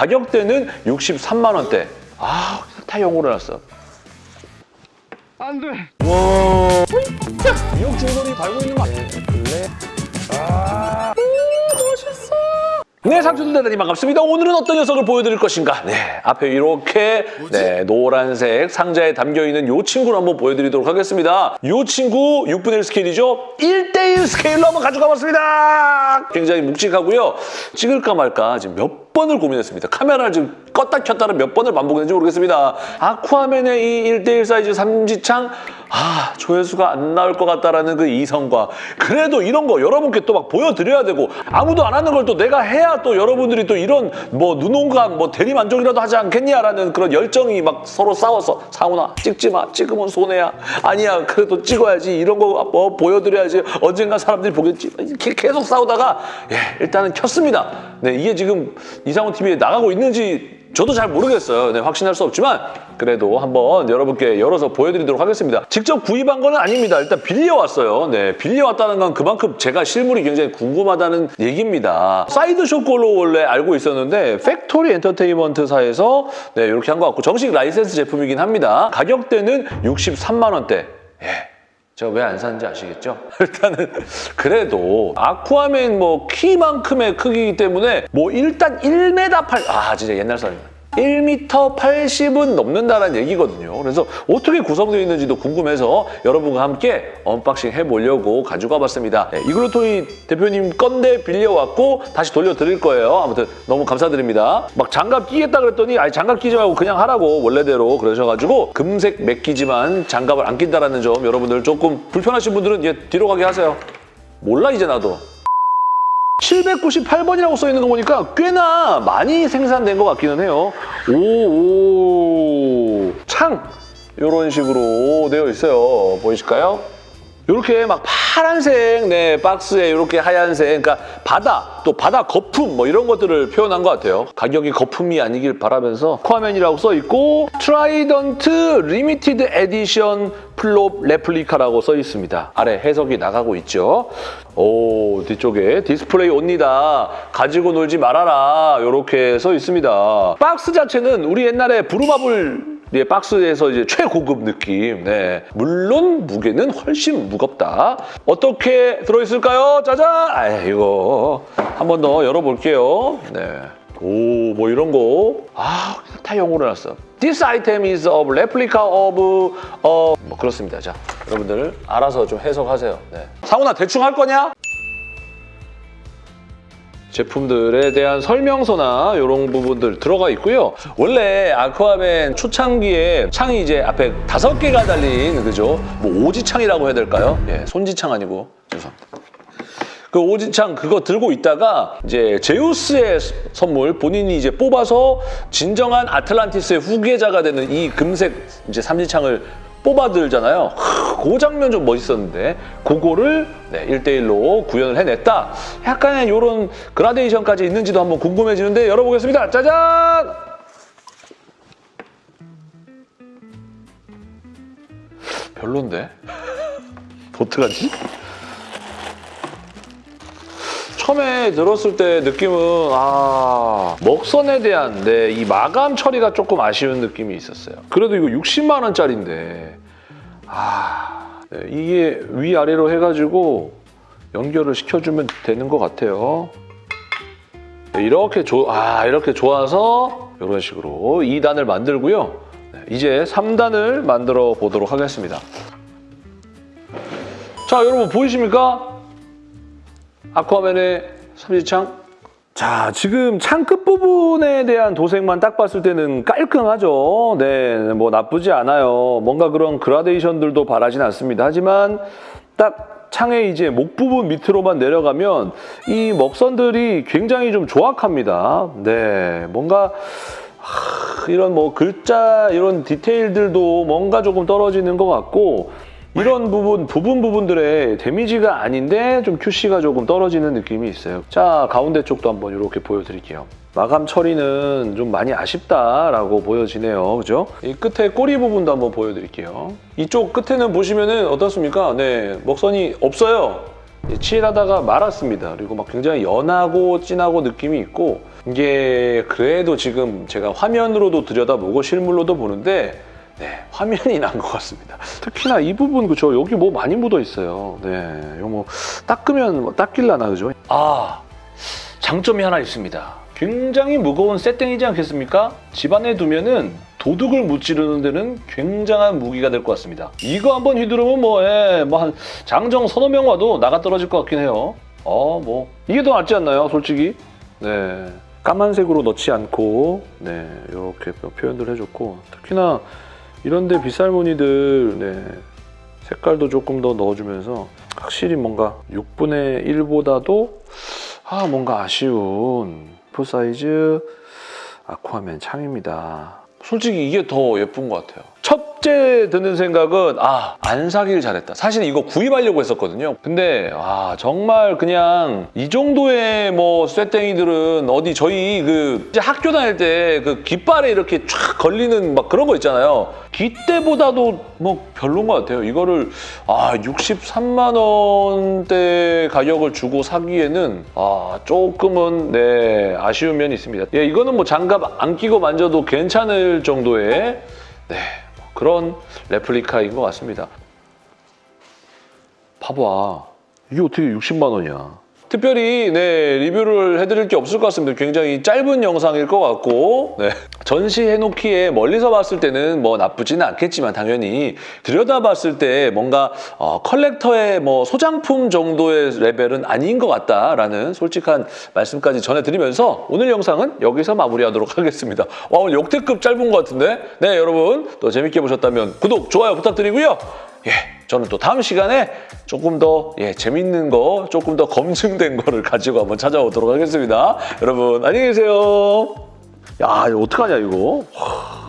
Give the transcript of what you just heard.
가격대는 63만 원대. 아, 다 영어로 해놨어. 안 돼. 와. 미역 중돌이 달고 있는 거 아니야? 아. 멋있어. 네, 상추들 대단히 반갑습니다. 오늘은 어떤 녀석을 보여드릴 것인가? 네, 앞에 이렇게 네, 노란색 상자에 담겨있는 이 친구를 한번 보여드리도록 하겠습니다. 이 친구 6분의 1 스케일이죠? 1대1 스케일로 한번 가져가 봤습니다. 굉장히 묵직하고요. 찍을까 말까 지금 몇 번을 고민했습니다. 카메라를 지금 껐다 켰다를 몇 번을 반복했는지 모르겠습니다. 아쿠아맨의 이 1대1 사이즈 삼지창 아 조회수가 안 나올 것 같다라는 그 이성과 그래도 이런 거 여러분께 또 막 보여드려야 되고 아무도 안 하는 걸 또 내가 해야 또 여러분들이 또 이런 뭐 눈온감 뭐 대리만족이라도 하지 않겠냐라는 그런 열정이 막 서로 싸워서 상훈아 찍지 마 찍으면 손해야. 아니야 그래도 찍어야지. 이런 거 뭐 보여드려야지. 언젠가 사람들이 보겠지. 계속 싸우다가 예 일단은 켰습니다. 네 이게 지금 이상훈 TV에 나가고 있는지 저도 잘 모르겠어요. 네, 확신할 수 없지만 그래도 한번 여러분께 열어서 보여드리도록 하겠습니다. 직접 구입한 건 아닙니다. 일단 빌려왔어요. 네, 빌려왔다는 건 그만큼 제가 실물이 굉장히 궁금하다는 얘기입니다. Sideshow 걸로 원래 알고 있었는데 Factory Entertainment사에서 네, 이렇게 한 것 같고 정식 라이센스 제품이긴 합니다. 가격대는 63만 원대. 예. 제가 왜안 샀는지 아시겠죠? 일단은 그래도 아쿠아맨 뭐 키만큼의 크기이기 때문에 뭐 일단 1m 8... 아 진짜 옛날 사람이다. 1m 80은 넘는다는 얘기거든요. 그래서 어떻게 구성되어 있는지도 궁금해서 여러분과 함께 unboxing 해보려고 가져가 봤습니다. 네, 이글루토이 대표님 건데 빌려왔고 다시 돌려드릴 거예요. 아무튼 너무 감사드립니다. 막 장갑 끼겠다 그랬더니 아니 장갑 끼지 말고 그냥 하라고 원래대로 그러셔가지고 금색 맥기지만 장갑을 안 낀다는 점 여러분들 조금 불편하신 분들은 이제 뒤로 가기 하세요. 몰라 이제 나도. 798번이라고 써 있는 거 보니까 꽤나 많이 생산된 것 같기는 해요. 오, 오, 창! 이런 식으로 되어 있어요. 보이실까요? 이렇게 막 파란색 네 박스에 이렇게 하얀색 그러니까 바다 또 바다 거품 뭐 이런 것들을 표현한 것 같아요. 가격이 거품이 아니길 바라면서 아쿠아맨이라고 써 있고 Trident Limited Edition Prop Replica라고 써 있습니다. 아래 해석이 나가고 있죠. 오 뒤쪽에 display only. 가지고 놀지 말아라 이렇게 써 있습니다. 박스 자체는 우리 옛날에 부루마블 예, 박스에서 이제 최고급 느낌. 네. 물론 무게는 훨씬 무겁다. 어떻게 들어있을까요? 짜잔! 아, 이거 한 번 더 열어볼게요. 네. 오, 뭐 이런 거. 아, 다 영어로 해놨어. This item is a replica of, 어, 뭐 그렇습니다. 자, 여러분들 알아서 좀 해석하세요. 네. 상훈아, 대충 할 거냐? 제품들에 대한 설명서나 이런 부분들 들어가 있고요. 원래 아쿠아맨 초창기에 창이 이제 앞에 다섯 개가 달린 그죠? 뭐 오지창이라고 해야 될까요? 예, 손지창 아니고 죄송합니다. 그 오지창 그거 들고 있다가 이제 제우스의 선물 본인이 이제 뽑아서 진정한 아틀란티스의 후계자가 되는 이 금색 이제 삼지창을 뽑아들잖아요. 그 장면 좀 멋있었는데 그거를 네, 1대1로 구현을 해냈다. 약간의 이런 그라데이션까지 있는지도 한번 궁금해지는데 열어보겠습니다. 짜잔! 별론데? 어떡하지? 처음에 들었을 때 느낌은 아 먹선에 대한 네, 이 마감 처리가 조금 아쉬운 느낌이 있었어요. 그래도 이거 60만 원짜리인데 아 네, 이게 위아래로 해가지고 연결을 시켜주면 되는 것 같아요. 네, 이렇게 조, 아 이렇게 좋아서 이런 식으로 2단을 만들고요. 네, 이제 3단을 만들어 보도록 하겠습니다. 자 여러분 보이십니까? 아쿠아맨의 삼지창. 자, 지금 창 끝부분에 대한 도색만 딱 봤을 때는 깔끔하죠. 네, 뭐 나쁘지 않아요. 뭔가 그런 그라데이션들도 바라진 않습니다. 하지만 딱 창의 이제 목 부분 밑으로만 내려가면 이 먹선들이 굉장히 좀 조악합니다. 네, 뭔가 하, 이런 뭐 글자 이런 디테일들도 뭔가 조금 떨어지는 것 같고 이런 부분, 부분 부분들의 데미지가 아닌데 좀 QC가 조금 떨어지는 느낌이 있어요. 자, 가운데 쪽도 한번 이렇게 보여드릴게요. 마감 처리는 좀 많이 아쉽다라고 보여지네요. 그죠? 이 끝에 꼬리 부분도 한번 보여드릴게요. 이쪽 끝에는 보시면은 어떻습니까? 네, 먹선이 없어요. 칠하다가 말았습니다. 그리고 막 굉장히 연하고 진하고 느낌이 있고 이게 그래도 지금 제가 화면으로도 들여다보고 실물로도 보는데 네, 화면이 난 것 같습니다. 특히나 이 부분 그죠? 여기 뭐 많이 묻어 있어요. 네, 이거 뭐 닦으면 뭐 닦일라나 그죠? 아, 장점이 하나 있습니다. 굉장히 무거운 셋땡이지 않겠습니까? 집안에 두면은 도둑을 무찌르는 데는 굉장한 무기가 될 것 같습니다. 이거 한번 휘두르면 뭐, 예, 뭐 한 장정 서너 명 와도 나가 떨어질 것 같긴 해요. 어, 뭐 이게 더 낫지 않나요, 솔직히? 네, 까만색으로 넣지 않고 네 이렇게 표현을 해줬고 특히나 이런데 빗살무늬들 네, 색깔도 조금 더 넣어주면서 확실히 뭔가 6분의 1보다도 아 뭔가 아쉬운 full size 아쿠아맨 창입니다. 솔직히 이게 더 예쁜 것 같아요. 첫째 드는 생각은 아 안 사길 잘했다. 사실 이거 구입하려고 했었거든요. 근데 아 정말 그냥 이 정도의 뭐 쇠땡이들은 어디 저희 그 학교 다닐 때 그 깃발에 이렇게 쫙 걸리는 막 그런 거 있잖아요. 깃대보다도 뭐 별론 것 같아요. 이거를 아 63만 원대 가격을 주고 사기에는 아 조금은 네 아쉬운 면이 있습니다. 예 이거는 뭐 장갑 안 끼고 만져도 괜찮을 정도의 네 그런 레플리카인 것 같습니다. 봐봐. 이게 어떻게 60만 원이야. 특별히 네 리뷰를 해드릴 게 없을 것 같습니다. 굉장히 짧은 영상일 것 같고 네. 전시해놓기에 멀리서 봤을 때는 뭐 나쁘지는 않겠지만 당연히 들여다봤을 때 뭔가 어, 컬렉터의 뭐 소장품 정도의 레벨은 아닌 것 같다라는 솔직한 말씀까지 전해드리면서 오늘 영상은 여기서 마무리하도록 하겠습니다. 와 오늘 역대급 짧은 것 같은데 네 여러분 또 재밌게 보셨다면 구독 좋아요 부탁드리고요. 예, 저는 또 다음 시간에 조금 더 예, 재밌는 거, 조금 더 검증된 거를 가지고 한번 찾아오도록 하겠습니다. 여러분 안녕히 계세요. 야, 이거 어떡하냐 이거. 와.